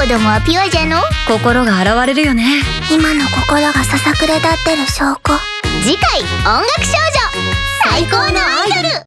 子供はピュアじゃの？心が現れるよね。今の心がささくれ立ってる証拠。次回音楽少女